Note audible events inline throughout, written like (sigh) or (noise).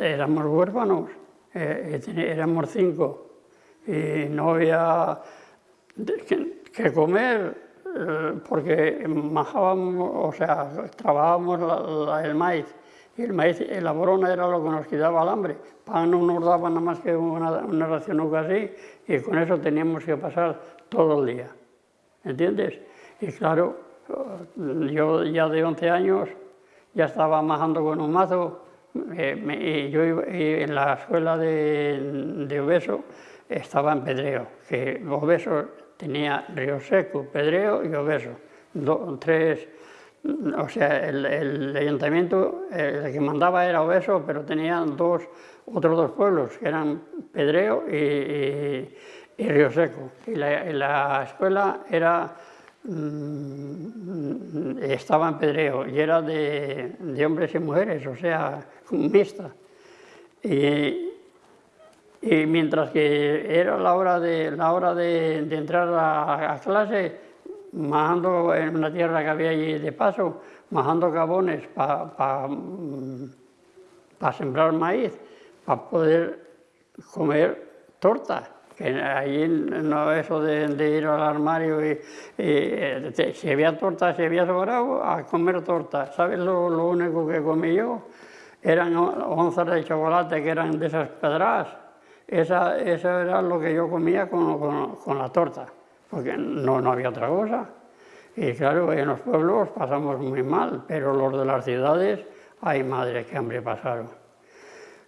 éramos huérfanos, eh, éramos cinco, y no había que, comer, eh, porque majábamos, o sea, trabajábamos el maíz, y el maíz, la brona era lo que nos quitaba el hambre. Pan no nos daba nada más que una, una ración así, y con eso teníamos que pasar todo el día, ¿entiendes? Y claro, yo ya de 11 años ya estaba majando con un mazo, eh, y yo en la escuela de, de Obeso estaba en Pedreo, que Obeso tenía Río Seco, Pedreo y Obeso, tres, o sea, el, ayuntamiento, el que mandaba era Obeso, pero tenía dos, otros dos pueblos, que eran Pedreo y, Río Seco, y la, escuela era estaba en Pedreo y era de, de, hombres y mujeres, o sea, mixta. Y, mientras que era la hora de, la hora de, entrar a, clase, majando en una tierra que había allí de paso, majando cabones para sembrar maíz, para poder comer torta. Que allí no eso de, ir al armario y, si había torta, si había sobrado, a comer torta. ¿Sabes lo, lo único que comí yo? Eran onzas de chocolate que eran de esas pedradas esa, eso era lo que yo comía con, con, la torta, porque no, no, había otra cosa. Y claro, en los pueblos pasamos muy mal, pero los de las ciudades, ay madre, qué hambre pasaron.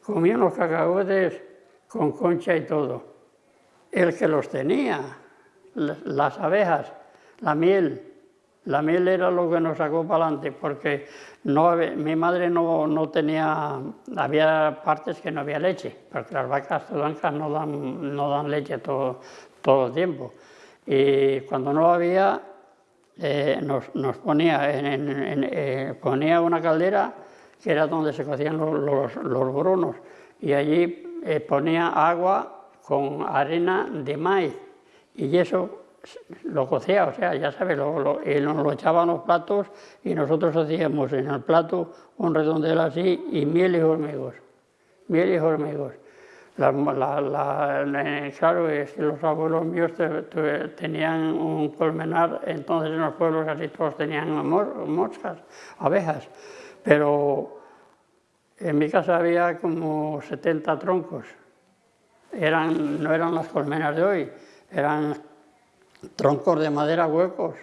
Comían los cacahuetes con concha y todo. El que los tenía, las abejas, la miel, la miel era lo que nos sacó para adelante, porque no, mi madre no, no, tenía, había partes que no había leche, porque las vacas blancas no dan, no dan leche todo, todo el tiempo. Y cuando no había, eh, nos, nos, ponía, eh, ponía una caldera que era donde se cocían los, los, los brunos, y allí eh, ponía agua con arena de maíz, y eso lo cocía, o sea, ya sabes, lo, y nos lo echaban los platos y nosotros hacíamos en el plato un redondel así y miel y hormigos, miel y hormigos. claro, es que los abuelos míos tenían un colmenar, entonces en los pueblos casi todos tenían moscas, abejas, pero en mi casa había como 70 troncos, eran, no eran las colmenas de hoy, eran troncos de madera huecos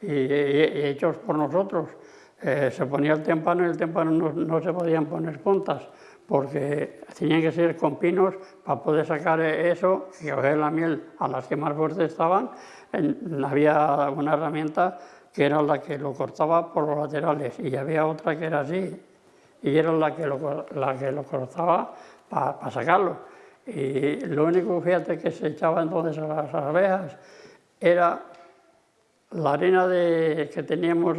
y, hechos por nosotros. Eh, se ponía el témpano y el témpano no, se podían poner puntas porque tenían que ser con pinos para poder sacar eso y coger la miel a las que más fuertes estaban. había una herramienta que era la que lo cortaba por los laterales y había otra que era así y era la que lo, la que lo cortaba para sacarlo. Y lo único, fíjate, que se echaba entonces a las abejas era la arena que teníamos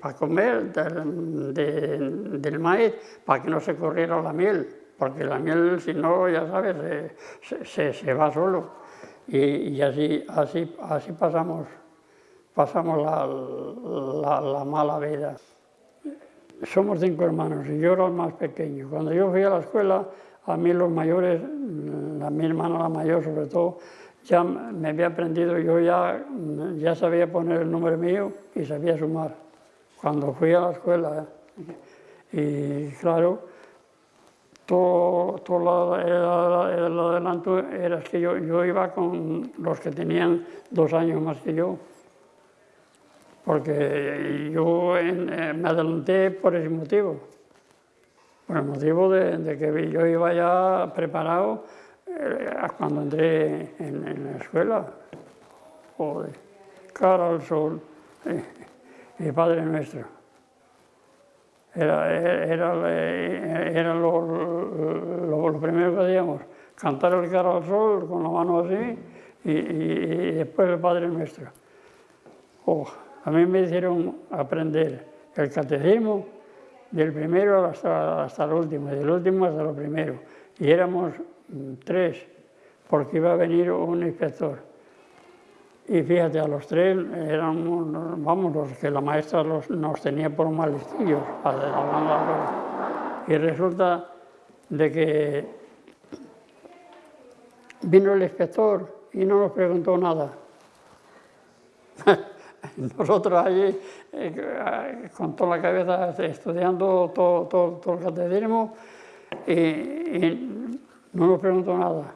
para comer del maíz, para que no se corriera la miel, porque la miel, si no, ya sabes, se, va solo. Y, así, así, así pasamos, pasamos la, la, mala vida. Somos cinco hermanos y yo era el más pequeño. Cuando yo fui a la escuela, a mí los mayores, a mi hermana la mayor sobre todo, ya me había aprendido, yo ya, ya sabía poner el número mío y sabía sumar cuando fui a la escuela. Y claro, todo, todo el, adelanto era que yo, yo iba con los que tenían dos años más que yo, porque yo eh, me adelanté por ese motivo, por el motivo de, de que yo iba ya preparado eh, cuando entré en, la escuela, joder, cara al sol, eh, mi Padre Nuestro. Era, era, lo, primero que hacíamos, cantar el cara al sol con la mano así y, después el Padre Nuestro. Oh, a mí me hicieron aprender el catecismo del primero hasta, hasta el último, del último hasta lo primero. Y éramos tres, porque iba a venir un inspector. Y fíjate, a los tres éramos, vamos, los que la maestra los, nos tenía por mal listillos, Y resulta de que vino el inspector y no nos preguntó nada. (laughs) Nosotros allí, eh, con toda la cabeza, estudiando todo, todo, el catecismo, y, no nos preguntó nada.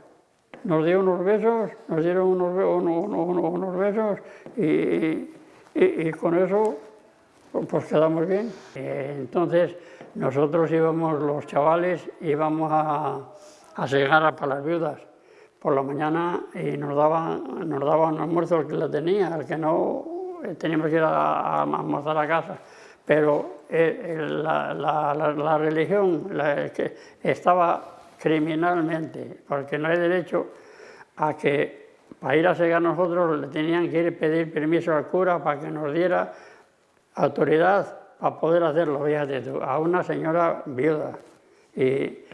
Nos dio unos besos, nos dieron unos, besos y, con eso pues quedamos bien. Entonces nosotros íbamos, los chavales, íbamos a, a segar para las viudas por la mañana y nos daban, nos daban almuerzo el que la tenía, el que no eh, teníamos que ir a, almorzar a casa. Pero eh, la, la, religión que estaba criminalmente, porque no hay derecho a que para ir a segar nosotros le tenían que ir a pedir permiso al cura para que nos diera autoridad para poder hacerlo, fíjate a una señora viuda. Y,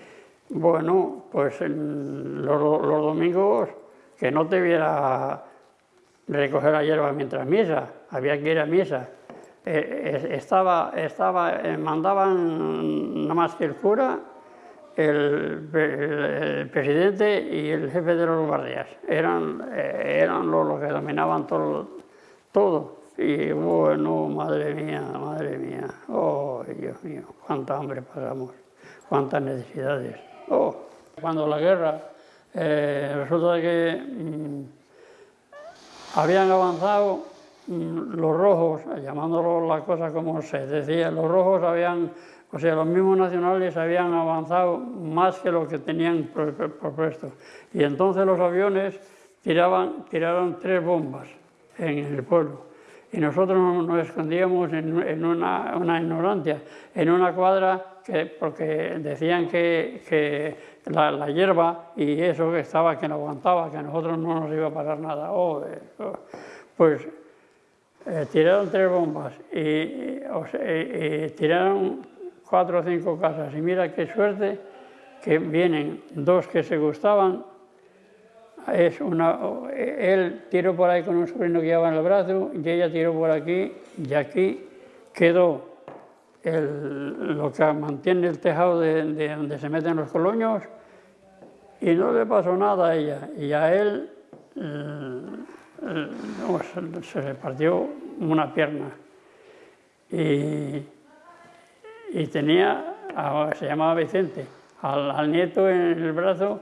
bueno, pues los, domingos que no te viera recoger la hierba mientras misa, había que ir a misa. Eh, estaba, estaba, eh, mandaban nada más que el cura, el, presidente y el jefe de los guardias. Eran, eh, eran los, que dominaban todo, todo. Y bueno, madre mía, madre mía, oh Dios mío, cuánta hambre pasamos, cuántas necesidades. Oh, cuando la guerra, eh, resulta que mm, habían avanzado mm, los rojos, llamándolo la cosa como se decía, los rojos habían, o sea, los mismos nacionales habían avanzado más que lo que tenían propuesto. Y entonces los aviones tiraban, tiraron tres bombas en el pueblo y nosotros nos escondíamos en, una, una, ignorancia, en una cuadra que, porque decían que, la, hierba y eso que estaba, que no aguantaba, que a nosotros no nos iba a pasar nada. Oh. Pues eh, tiraron tres bombas y, tiraron cuatro o cinco casas y mira qué suerte que vienen dos que se gustaban es una, él tiró por ahí con un sobrino que llevaba en el brazo y ella tiró por aquí y aquí quedó lo que mantiene el tejado de, donde se meten los coloños y no le pasó nada a ella. Y a él se le partió una pierna. Y, tenía, se llamaba Vicente, al nieto en el brazo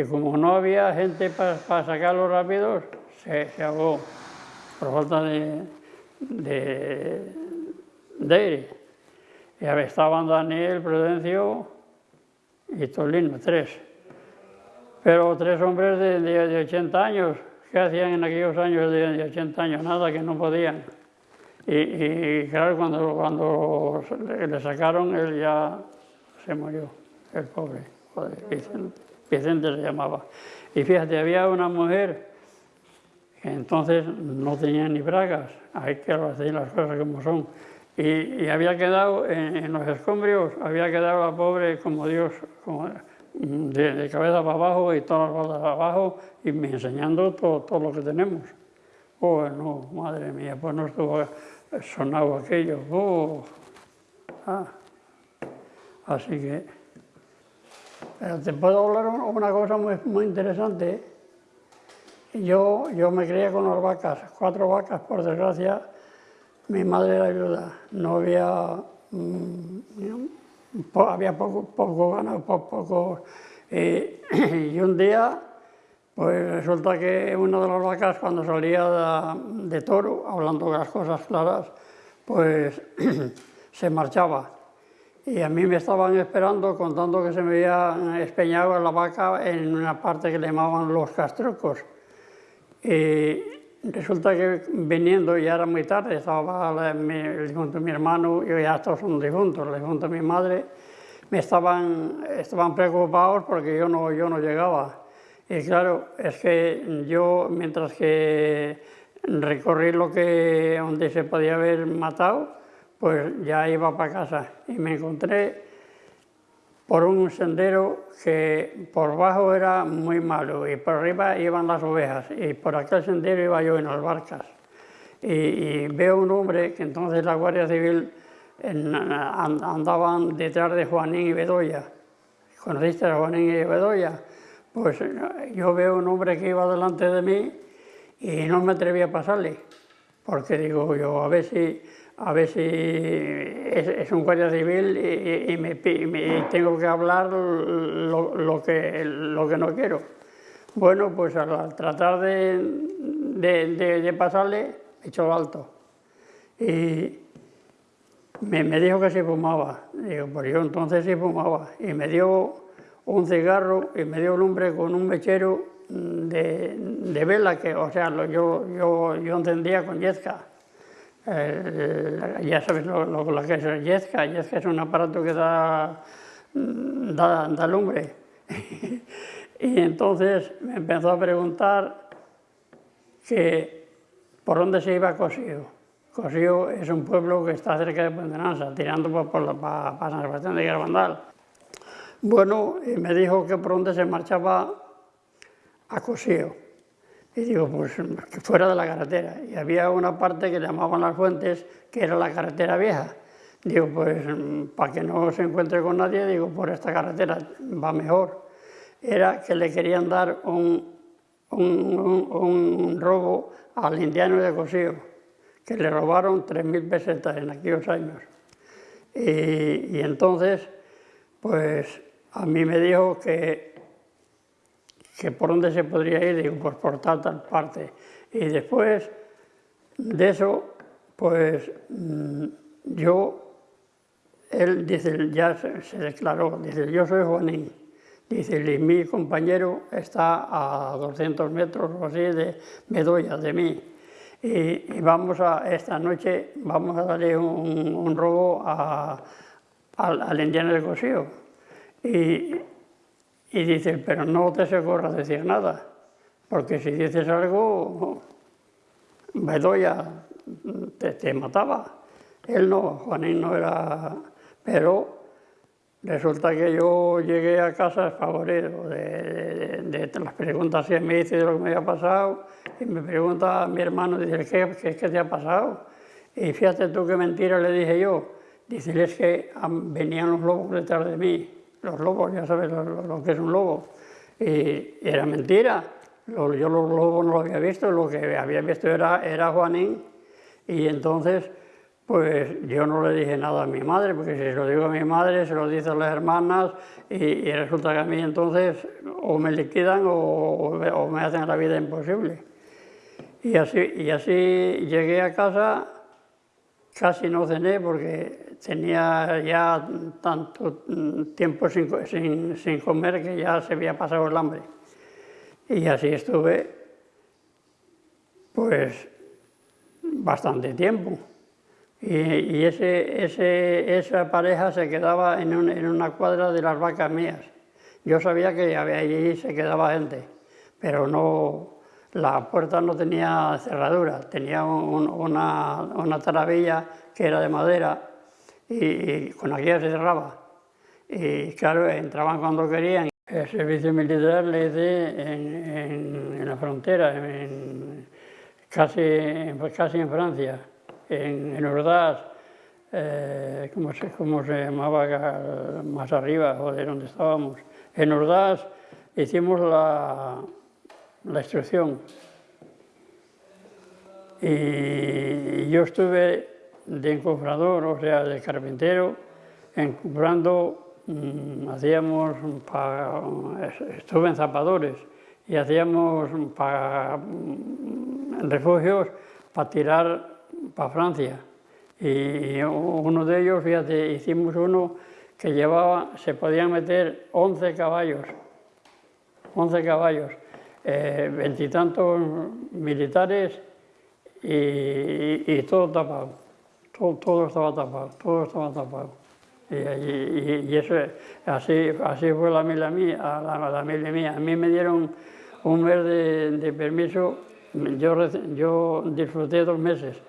y como no había gente para, sacarlos rápidos, se, se, ahogó por falta de, de, aire. Y estaban Daniel, Prudencio y Tolino, tres. Pero tres hombres de, de, 80 años, ¿qué hacían en aquellos años de, 80 años? Nada, que no podían. Y, claro, cuando, cuando le sacaron, él ya se murió, el pobre, joder, Vicente se llamaba. Y fíjate, había una mujer que entonces no tenía ni bragas, hay que hacer las cosas como son. Y, había quedado en, los escombrios, había quedado la pobre como Dios, como de, cabeza para abajo y todas las baldas para abajo, y me enseñando todo, todo lo que tenemos. Oh, no, madre mía, pues no estuvo sonado aquello. Oh. Ah. Así que... Pero te puedo hablar una cosa muy, muy interesante. Yo, yo me crié con las vacas, cuatro vacas, por desgracia. Mi madre era viuda, no había, mm, había poco, poco ganado, poco, (clears throat) y un día, pues resulta que una de las vacas cuando salía de, de toro, hablando de las cosas claras, pues (clears throat) se marchaba y a mí me estaban esperando contando que se me había espeñado la vaca en una parte que le llamaban los castrucos. Y resulta que viniendo, ya era muy tarde, estaba mi, el difunto de mi hermano, y ya todos son difuntos, el difunto de mi madre, me estaban, estaban preocupados porque yo no, yo no llegaba. Y claro, es que yo, mientras que recorrí lo que, donde se podía haber matado, pues ya iba para casa y me encontré por un sendero que por bajo era muy malo y por arriba iban las ovejas y por aquel sendero iba yo en las barcas. Y, veo un hombre que entonces la Guardia Civil andaban detrás de Juanín y Bedoya, conociste a Juanín y Bedoya, pues yo veo un hombre que iba delante de mí y no me atreví a pasarle, porque digo yo, a ver si, a ver si es, un guardia civil y, me, tengo que hablar lo, que, lo que no quiero. Bueno, pues al tratar de, de, pasarle, he hecho el alto. Y me, me, dijo que se fumaba. Digo, pues yo entonces sí fumaba. Y me dio un cigarro y me dio un hombre con un mechero de, vela, que, o sea, yo, yo, yo encendía con yesca. ya sabes lo, que es yesca. Yesca es un aparato que da, da, da lumbre. (laughs) y entonces me empezó a preguntar que por dónde se iba Cosío. Cosío es un pueblo que está cerca de Puente tirando por, la, para, San Sebastián de Garbandal. Bueno, me dijo que por dónde se marchaba a Cosío. Y digo, pues fuera de la carretera. Y había una parte que llamaban Las Fuentes, que era la carretera vieja. Digo, pues para que no se encuentre con nadie, digo, por esta carretera va mejor. Era que le querían dar un, un, robo al indiano de Cosío, que le robaron 3.000 pesetas en aquellos años. Y entonces, pues a mí me dijo que que por dónde se podría ir, digo, pues por tal, parte. Y después de eso, pues mm, yo, él dice, ya se, declaró, dice, yo soy Juanín, dice, y mi compañero está a 200 metros o así de Bedoya, de mí. Y, vamos a, esta noche, vamos a darle un, robo al, al indiano de Cosío. Y, y dice, pero no te se ocurra decir nada, porque si dices algo, Bedoya te, te mataba. Él no, Juanín no era... Pero resulta que yo llegué a casa favorito de, de, las preguntas que me hice de lo que me había pasado, y me pregunta a mi hermano, dice, ¿qué, qué, qué te ha pasado? Y fíjate tú qué mentira le dije yo. Dice, es que venían los lobos detrás de mí los lobos, ya sabes lo, que es un lobo. Y era mentira, yo los lobos no lo había visto, lo que había visto era, Juanín. Y entonces, pues yo no le dije nada a mi madre, porque si se lo digo a mi madre, se lo dice a las hermanas, y, resulta que a mí entonces o me liquidan o, me hacen la vida imposible. Y así, y así llegué a casa, casi no cené porque tenía ya tanto tiempo sin, sin, comer que ya se había pasado el hambre. Y así estuve, pues, bastante tiempo. Y, ese, ese, esa pareja se quedaba en, en, una cuadra de las vacas mías. Yo sabía que allí se quedaba gente, pero no, la puerta no tenía cerradura, tenía una, una taravilla que era de madera y, con aquella se cerraba. Y claro, entraban cuando querían. El servicio militar le hice en, la frontera, en, casi, casi en Francia, en, en Ordaz, eh, ¿cómo, se, ¿cómo, se, llamaba más arriba, de donde estábamos? En Ordaz hicimos la, la instrucción. Y yo estuve de encofrador, o sea, de carpintero, encofrando, mm, hacíamos, estuve en zapadores y hacíamos para, mm, refugios para tirar para Francia. Y uno de ellos, fíjate, hicimos uno que llevaba, se podían meter 11 caballos, 11 caballos, veintitantos militares y, y todo tapado todo, estaba tapado, todo estaba tapado. Y, eso, así, así fue la mila mía, la, la mía. A mí me dieron un mes de, permiso, yo, yo disfruté dos meses,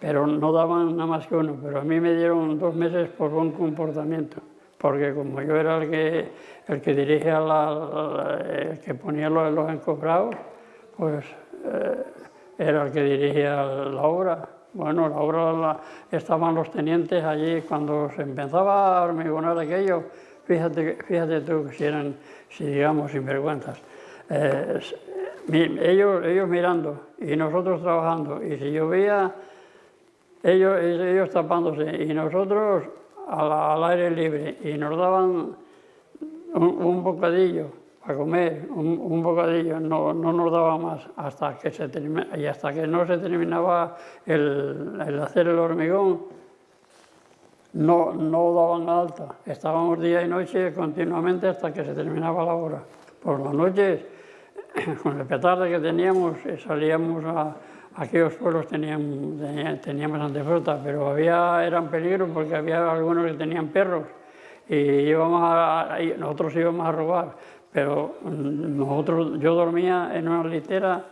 pero no daban nada más que uno, pero a mí me dieron dos meses por buen comportamiento, porque como yo era el que, el que dirigía, la, el que ponía los, los encobrados, pues eh, era el que dirigía la obra. Bueno, la obra estaban los tenientes allí cuando se empezaba a hormigonar aquello, fíjate, fíjate tú si eran, si digamos, sinvergüenzas. Eh, ellos, ellos mirando y nosotros trabajando, y si llovía, ellos, ellos tapándose y nosotros la, al aire libre y nos daban un, un bocadillo para comer, un, un bocadillo, no, no, nos daba más hasta que se y hasta que no se terminaba el, el hacer el hormigón, no, no daban alta. Estábamos día y noche continuamente hasta que se terminaba la obra. Por las noches, (coughs) con el petarde que teníamos, eh, salíamos a, aquellos pueblos tenían, teníamos antefruta, pero había, eran peligros porque había algunos que tenían perros y íbamos a, nosotros íbamos a robar, pero nosotros, yo dormía en una litera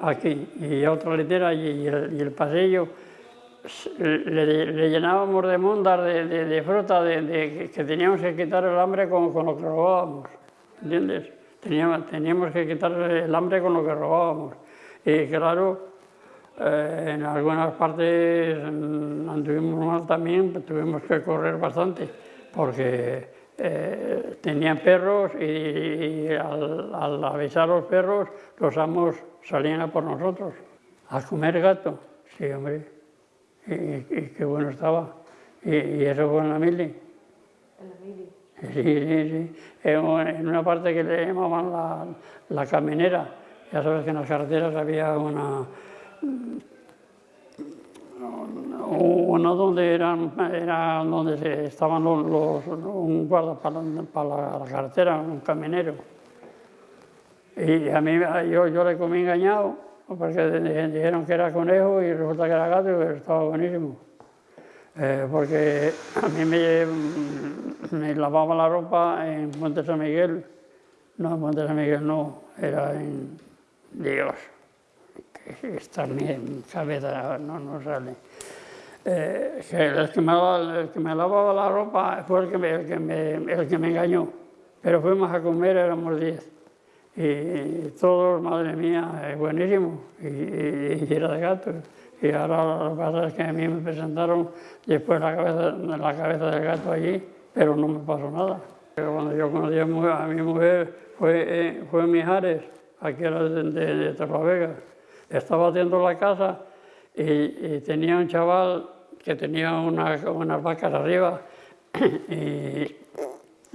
aquí y otra litera allí y el, y el pasillo le, llenábamos de mondas de, fruta, de, que teníamos que quitar el hambre con, lo que robábamos, ¿entiendes? Teníamos, teníamos que quitar el hambre con lo que robábamos. Y claro, eh, en algunas partes anduvimos mal también, pues tuvimos que correr bastante, porque eh, tenían perros y, al, al, avisar a los perros, los amos salían a por nosotros. A comer gato, sí, hombre y, qué bueno estaba. Y, eso fue en la mili. ¿En la mili? Sí, sí, sí. En una parte que le llamaban la, la caminera. Ya sabes que en las carreteras había una, una donde eran, era donde estaban los, un guarda para, para la, carretera, un caminero. Y a mí yo, yo le comí engañado porque dijeron que era conejo y resulta que era gato y estaba buenísimo. Eh, porque a mí me, me lavaba la ropa en Monte San Miguel, no en Monte San Miguel no, era en Dios, que en mi cabeza, no, no sale. Eh, que el, que me, lavaba la ropa fue el que, me, el, que me, el que me engañó, pero fuimos a comer, éramos diez y todo, madre mía, es buenísimo, y, era de gato. Y ahora lo que pasa es que a mí me presentaron después la cabeza, la cabeza del gato allí, pero no me pasó nada. Cuando yo conocí a, mi mujer fue, eh, fue Mijares, aquí era de, de, de Estaba haciendo la casa y, tenía un chaval que tenía unas vacas arriba (clears throat) y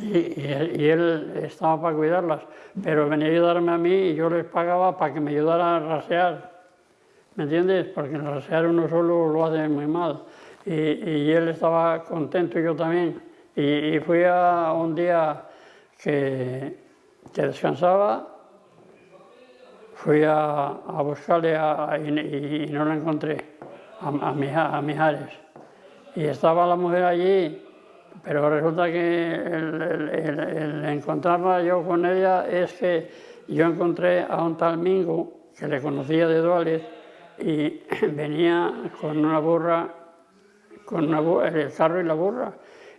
y, él estaba para cuidarlas, pero venía a ayudarme a mí y yo les pagaba para que me ayudara a rasear, ¿me entiendes? Porque rasear uno solo lo hace muy mal. Y, él estaba contento y yo también. Y, fui a un día que, que descansaba, fui a, buscarle y, no la encontré, a, a, a Mijares. Y estaba la mujer allí pero resulta que el, encontrarla yo con ella es que yo encontré a un tal Mingo, que le conocía de Duales, y (clears throat) venía con una burra, con una el carro y la burra.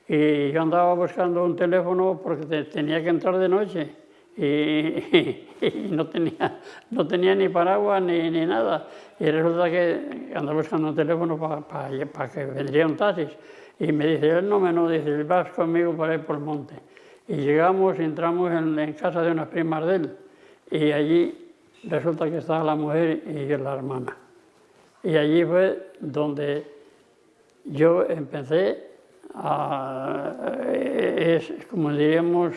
Y yo andaba buscando un teléfono porque tenía que entrar de noche (laughs) y, no, tenía, no tenía ni paraguas ni, ni, nada. Y resulta que andaba buscando un teléfono para que vendría un taxi. Y me dice, él no me no, dice, vas conmigo por ahí por el monte. Y llegamos y entramos en, casa de unas primas de él. Y allí resulta que estaba la mujer y la hermana. Y allí fue donde yo empecé a, es como diríamos,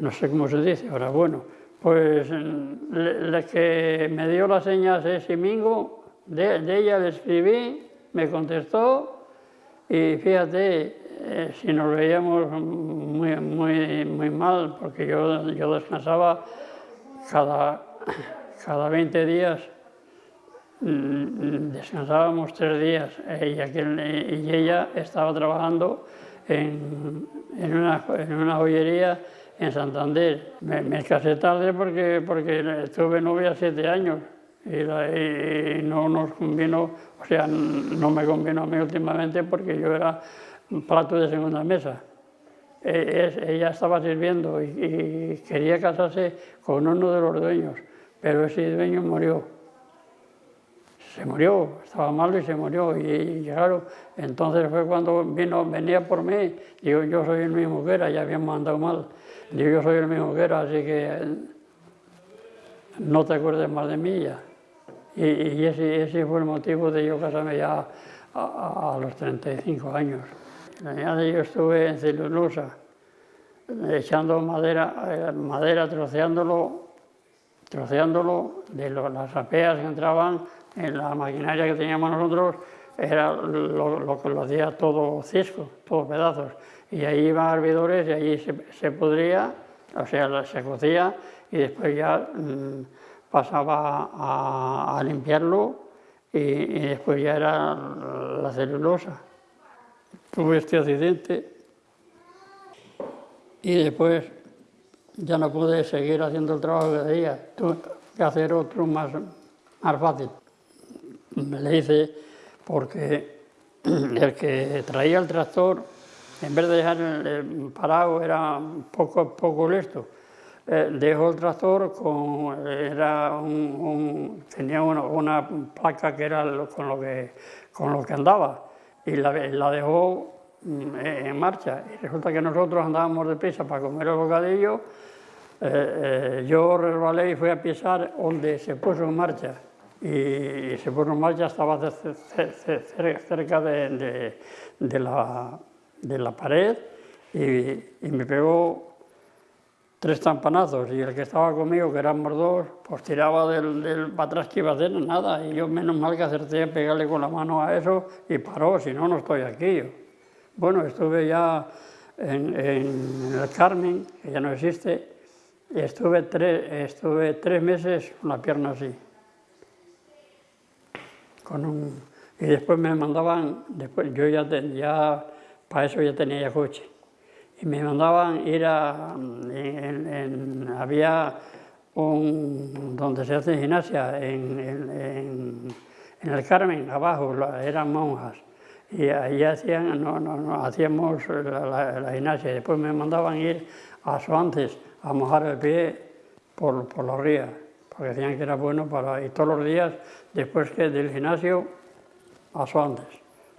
no sé cómo se dice ahora, bueno, pues la que me dio las señas ese domingo, de, ella le escribí, me contestó y fíjate, eh, si nos veíamos muy, muy, muy mal, porque yo, yo descansaba cada, cada 20 días, mm, descansábamos tres días y, y ella estaba trabajando en, en una joyería en Santander. Me, me, casé tarde porque, porque tuve novia siete años y, no nos convino, o sea, no me convino a mí últimamente porque yo era plato de segunda mesa. E, ella estaba sirviendo y, quería casarse con uno de los dueños, pero ese dueño murió. se murió, estaba malo y se murió. Y, claro, entonces fue cuando vino, venía por mí, digo, yo soy que era, ya habíamos andado mal. Digo, yo soy el mismo que era, así que no te acuerdes más de mí ya. Y, ese, ese, fue el motivo de yo casarme ya a, los 35 años. Yo estuve en celulosa, echando madera, eh, madera troceándolo, troceándolo de las apeas que entraban en la maquinaria que teníamos nosotros, era lo, que lo hacía todo cisco, todos pedazos. Y ahí iban hervidores y allí se, se podría, o sea, se cocía y después ya mm, pasaba a, limpiarlo y, después ya era la celulosa. Tuve este accidente y después ya no pude seguir haciendo el trabajo que hacía, tuve que hacer otro más, más fácil. Me le hice porque (clears throat) el que traía el tractor, en vez de dejar el parado, era poco, poco listo eh, dejó el tractor, con, era un, tenía una, placa que era con lo que, con lo que andaba y la, la dejó mm, en marcha. Y resulta que nosotros andábamos deprisa para comer el bocadillo, eh, eh, yo resbalé y fui a pisar donde se puso en marcha. Y, se puso en marcha, estaba cerca de, de, la, de la pared y, y me pegó tres tampanazos y el que estaba conmigo, que éramos dos, pues tiraba del, del para atrás que iba a hacer nada y yo menos mal que acerté a pegarle con la mano a eso y paró, si no, no estoy aquí. Bueno, estuve ya en, el Carmen, que ya no existe, y estuve tres, estuve tres meses con la pierna así. Con un, y después me mandaban, después, yo ya, ya para eso ya tenía coche. Y me mandaban ir a... había un, donde se hace gimnasia, en, el Carmen, abajo, eran monjas, y ahí hacían, no, no, hacíamos la, gimnasia, y después me mandaban ir a Soantes a mojar el pie por, por los ríos, porque decían que era bueno para... Y todos los días, después que del gimnasio, a Soantes,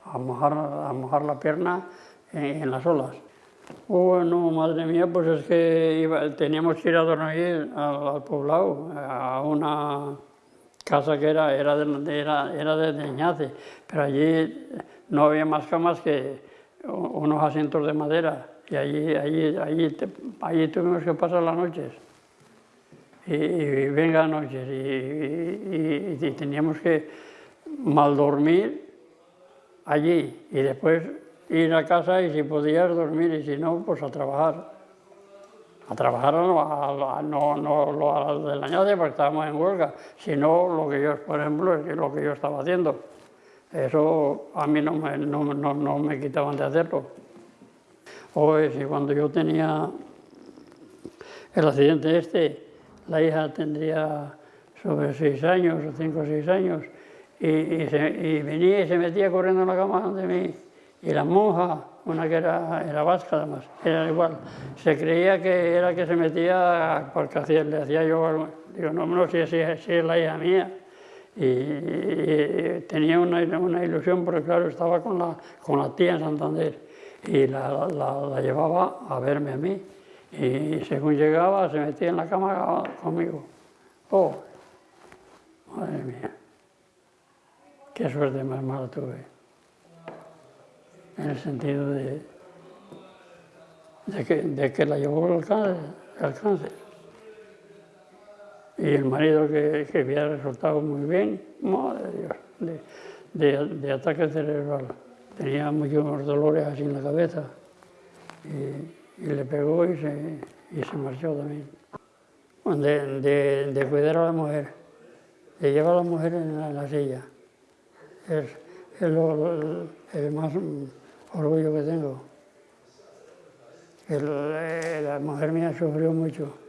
a mojar, a mojar la pierna en las olas. Bueno, madre mía, pues es que teníamos que ir a dormir al, poblado, a una casa que era, era, de, era, era de pero allí no había más camas que unos asientos de madera y allí, allí, allí, allí tuvimos que pasar las noches. Y, y venga noches y, y, teníamos que mal dormir allí y después ir a casa y si podías dormir y si no, pues a trabajar. A trabajar no, no, no lo a de la añade porque estábamos en huelga, sino lo que yo, por ejemplo, es lo que yo estaba haciendo. Eso a mí no me, no, no, me quitaban de hacerlo. O si cuando yo tenía el accidente este, la hija tendría sobre seis años, o cinco o seis años, y, venía y se metía corriendo en la cama de mí y la monja, una que era, era vasca además, era igual, se creía que era que se metía porque hacía, le hacía yo algo. Digo, no, no, si, es la hija mía. Y, tenía una, una, ilusión porque claro, estaba con la, con la tía en Santander y la, la, llevaba a verme a mí. Y según llegaba se metía en la cama conmigo. Oh, madre mía, qué suerte más mala tuve en el sentido de, de, que, la llevó el cáncer, Y el marido que, había resultado muy bien, madre Dios, de, de, ataque cerebral. Tenía muchos dolores así en la cabeza le pegó y se, y se marchó también. De, de, cuidar a la mujer, de llevar a la mujer en la, silla. Es, es lo, el más orgullo que tengo. la mujer mía sufrió mucho.